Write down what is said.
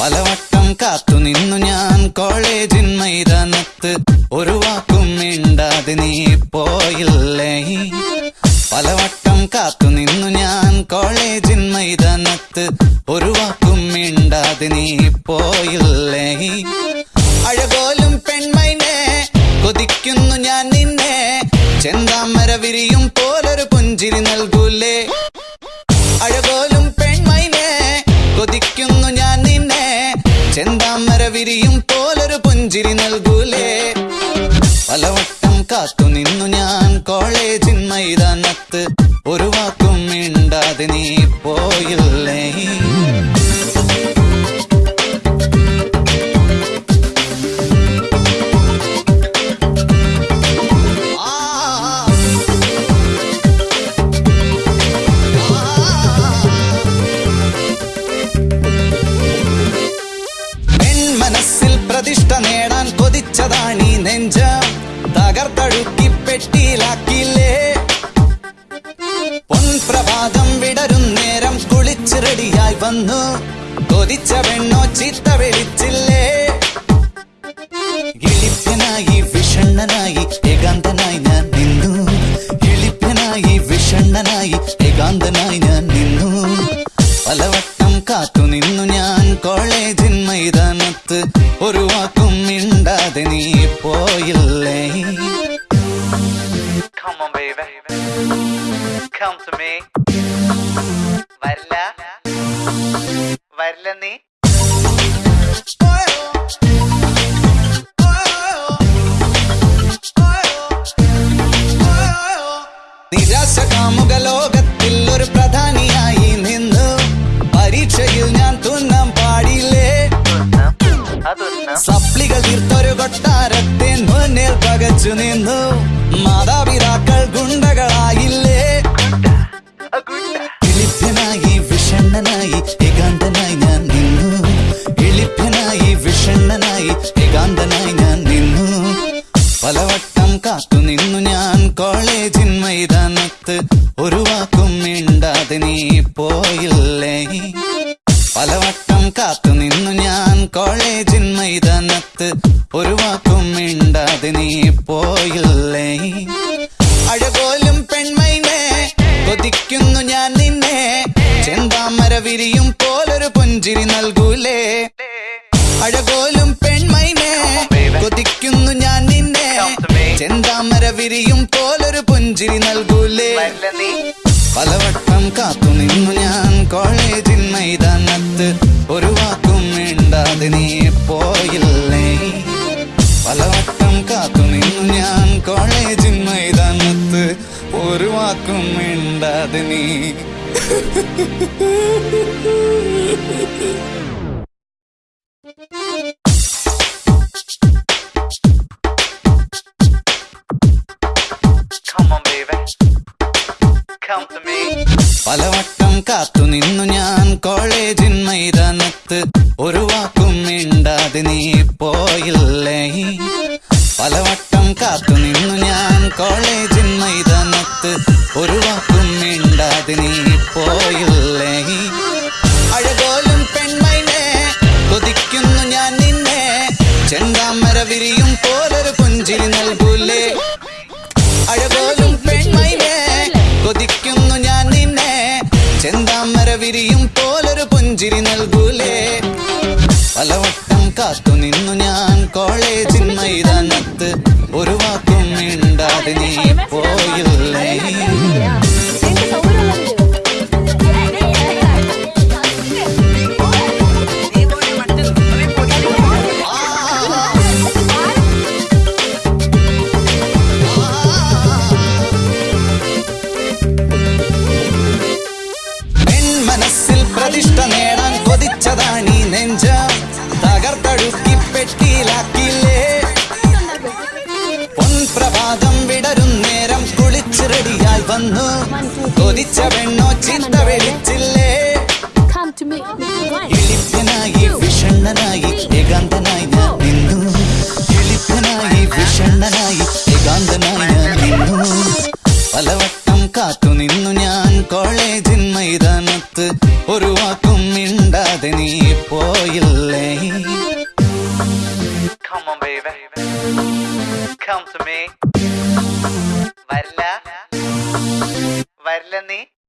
പലവട്ടം കാത്തു നിന്നു ഞാൻ കോളേജിൻ മൈതാനത്ത്. ഒരു വാക്കും മിണ്ടാതെ നീ പോയില്ലേ? പലവട്ടം കാത്തു നിന്നു ഞാൻ കോളേജിൻ മൈതാനത്ത്. ഒരു വാക്കും മിണ്ടാതെ നീ പോയില്ലേ? അഴകോലും പെൺമൈനെ ചെന്താമര വിരിയും പോലൊരു പുഞ്ചിരി നൽകൂലേ. അഴകോലും പെൺമൈനെ കൊതിക്കുന്നു ഞാൻ നിന്നെ. ചെന്താമര വിരിയും പോലൊരു പുഞ്ചിരി നൽകൂലേ. പലവട്ടം കാത്തു നിന്നു ഞാൻ കോളേജിൻ മൈതാനത്ത്. ഒരു വാക്കും മിണ്ടാതെ നീ പ്രതിഷ്ഠ നേടാൻ കൊതിച്ചതാണീ നെഞ്ച. തകർത്തഴുക്കി പെട്ടിയിലാക്കില്ലേ പൊൻപ്രഭാതം വിടരും നേരം കുളിച്ച് റെഡിയായി വന്നു. കൊതിച്ച പെണ്ണോ ചീത്ത വിളിച്ചില്ലേ? ഇളിപ്പനായി വിഷണ്ണനായി ഏകാന്തനായി ഞാൻ നിന്നു. ഇളിപ്പനായി വിഷണ്ണനായി ഏകാന്തനായി ഞാൻ നിന്നു. പലവട്ടം കാത്തു നിന്നു. ഒരു വാക്കും മിണ്ടാതെ നീ പോയില്ലേ. വരില്ല വരില്ല. നീ പകച്ചു നിന്നു. മാതാപിതാക്കൾ ഗുണ്ടകളായില്ലേ? എളിപ്പനായി വിഷണ്ണനായി ഏകാന്തനായി ഞാൻ നിന്നു. എളിപ്പനായി വിഷണ്ണനായി ഏകാന്തനായി ഞാൻ നിന്നു. പലവട്ടം കാത്തു നിന്നു ഞാൻ കോളേജിൻ മൈതാനത്ത്. ഒരു വാക്കും മിണ്ടാതെ നീ പോയില്ലേ? പലവട്ടം കാത്തു നിന്നു ഞാൻ കോളേജിൻ മൈതാനത്ത്. ഒരു വാക്കും മിണ്ടാതെ നീ പോയില്ലേ അഴകോലും പെൺമൈനെ കൊതിക്കുന്നു ഞാൻ നിന്നെ. ചെന്താമര വിരിയും പോലൊരു പുഞ്ചിരി നൽകൂലേ. അഴകോലും പെൺമൈനെ കൊതിക്കുന്നു ഞാൻ നിന്നെ. ചെന്താമര വിരിയും പോലൊരു പുഞ്ചിരി നൽകൂലേ. പലവട്ടം കാത്തു നിന്നു ഞാൻ കോളേജിൻ മൈതാനത്ത് ഒരു വാക്കും മിണ്ടാതെ നീ പലവട്ടം കാത്തു നിന്നു ഞാൻ കോളേജിൻ മൈതാനത്ത്. ഒരു വാക്കും മിണ്ടാതെ നീ പോയില്ലേ? പലവട്ടം കാത്തു നിന്നു ഞാൻ കോളേജിൻ മൈതാനത്ത്. ഒരു വാക്കും മിണ്ടാതെ നീ പോയില്ലേ അഴകോലും പെൺമൈനെ കൊതിക്കുന്നു ഞാൻ നിന്നെ. ചെന്താമര വിരിയും പോലൊരു പുഞ്ചിരി നൽകൂലേ. അഴകോലും പെൺമൈനെ കൊതിക്കുന്നു ഞാൻ നിന്നെ. ചെന്താമര വിരിയും പോലൊരു പുഞ്ചിരി നൽകൂലേ. പലവട്ടം കാത്തു നിന്നു ഞാൻ കോളേജിൻ മൈതാനത്ത്. ഒരു വാക്കും മിണ്ടാതെ നീ പോയില്ലേ? തകർത്തഴുക്കി പെട്ടിയിലാക്കില്ലേ പൊൻപ്രഭാതം വിടരും നേരം കുളിച്ച് റെഡിയായി വന്നു. കൊതിച്ച പെണ്ണോ Come to me. വരില്ല വരില്ല നീ